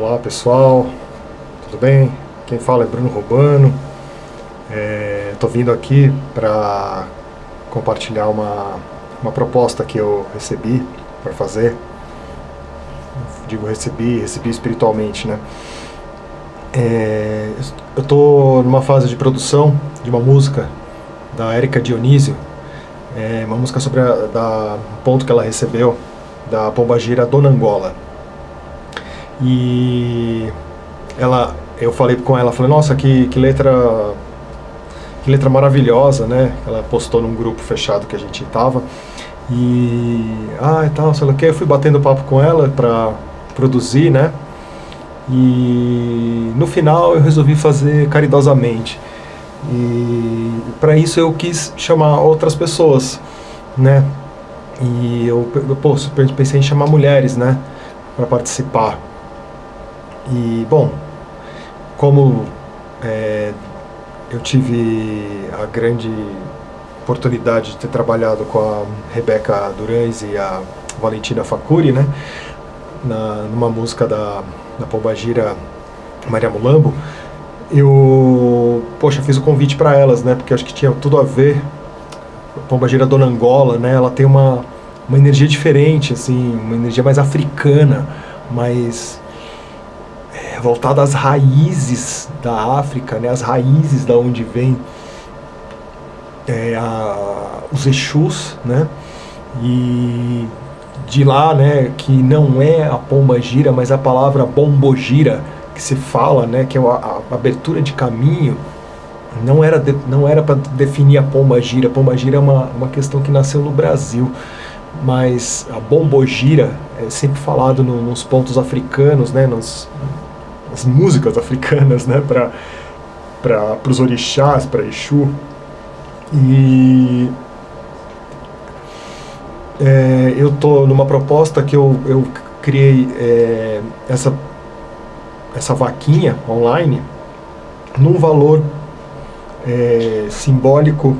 Olá pessoal, tudo bem? Quem fala é Bruno Robano. Estou é, vindo aqui para compartilhar uma, uma proposta que eu recebi para fazer. Digo recebi, recebi espiritualmente, né? É, eu estou numa fase de produção de uma música da Érica Dionísio, é uma música sobre a, da, um ponto que ela recebeu da Pombagira Dona Angola. E ela, eu falei com ela, falei, nossa, que, que letra que letra maravilhosa, né? Ela postou num grupo fechado que a gente tava. E, ah, e tal, sei lá o que, eu fui batendo papo com ela pra produzir, né? E no final eu resolvi fazer caridosamente. E para isso eu quis chamar outras pessoas, né? E eu, pô, pensei em chamar mulheres, né? Para participar. E, bom, como é, eu tive a grande oportunidade de ter trabalhado com a Rebeca Durães e a Valentina Facuri, né? Na, numa música da, da Pombagira Maria Mulambo, eu, poxa, fiz o convite para elas, né? Porque acho que tinha tudo a ver. A Pombagira Dona Angola, né? Ela tem uma, uma energia diferente, assim, uma energia mais africana, mais voltada às raízes da África, né, as raízes da onde vem é, a, os Exus, né, e de lá, né, que não é a pomba gira, mas a palavra bombogira que se fala, né, que é a, a abertura de caminho, não era de, não era para definir a pomba gira. A pomba gira é uma, uma questão que nasceu no Brasil, mas a bombogira é sempre falado no, nos pontos africanos, né, nos, as músicas africanas, né, para para os orixás, para Exu. E é, eu tô numa proposta que eu, eu criei é, essa essa vaquinha online num valor é, simbólico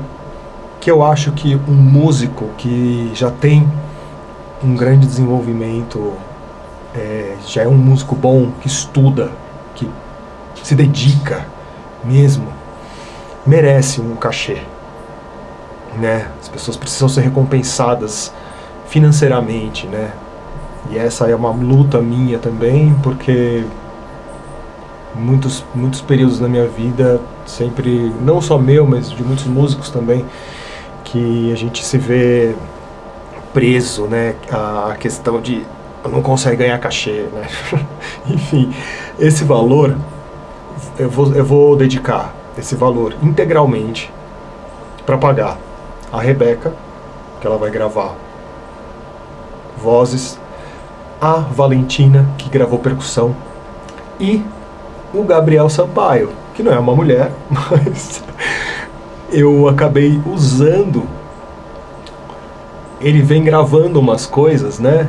que eu acho que um músico que já tem um grande desenvolvimento é, já é um músico bom, que estuda, que se dedica mesmo, merece um cachê. Né? As pessoas precisam ser recompensadas financeiramente, né? E essa é uma luta minha também, porque muitos, muitos períodos na minha vida, sempre, não só meu, mas de muitos músicos também, que a gente se vê preso, né, a questão de não consegue ganhar cachê, né? Enfim, esse valor, eu vou, eu vou dedicar esse valor integralmente para pagar a Rebeca, que ela vai gravar vozes, a Valentina, que gravou percussão, e o Gabriel Sampaio, que não é uma mulher, mas eu acabei usando. Ele vem gravando umas coisas, né?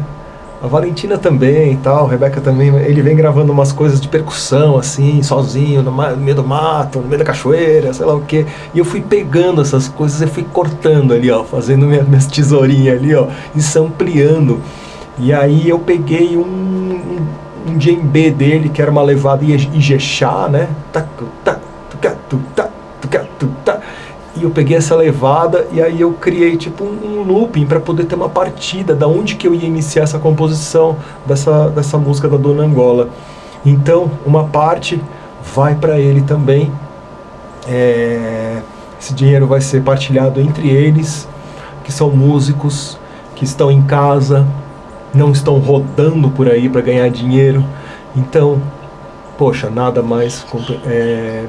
A Valentina também e tal, a Rebeca também, ele vem gravando umas coisas de percussão, assim, sozinho, no, meio do mato, no meio da cachoeira, sei lá o quê. E eu fui pegando essas coisas e fui cortando ali, ó, fazendo minha, minhas tesourinhas ali, ó, e sampleando. E aí eu peguei um, um, um djembe dele, que era uma levada Ijexá, né? Tá, tá, tá, tá, tá, tá, e eu peguei essa levada e aí eu criei tipo um, um looping para poder ter uma partida da onde que eu ia iniciar essa composição dessa, dessa música da Dona Angola. Então, uma parte vai para ele também. É, esse dinheiro vai ser partilhado entre eles, que são músicos, que estão em casa, não estão rodando por aí para ganhar dinheiro. Então, poxa, nada mais com, é,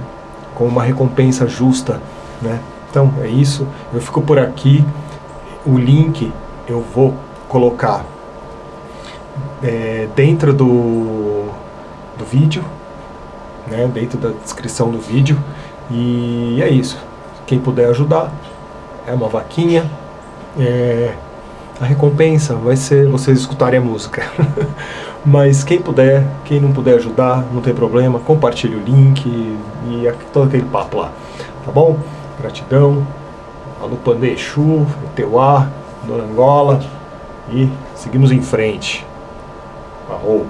com uma recompensa justa né? Então é isso, eu fico por aqui, o link eu vou colocar é, dentro do, do vídeo, né? dentro da descrição do vídeo, e é isso. Quem puder ajudar, é uma vaquinha, é, a recompensa vai ser vocês escutarem a música. Mas quem puder, quem não puder ajudar, não tem problema, compartilhe o link e todo aquele papo lá, tá bom? Gratidão. Alupandê Exu, Eteuá, Dona Angola. E seguimos em frente. Arrou.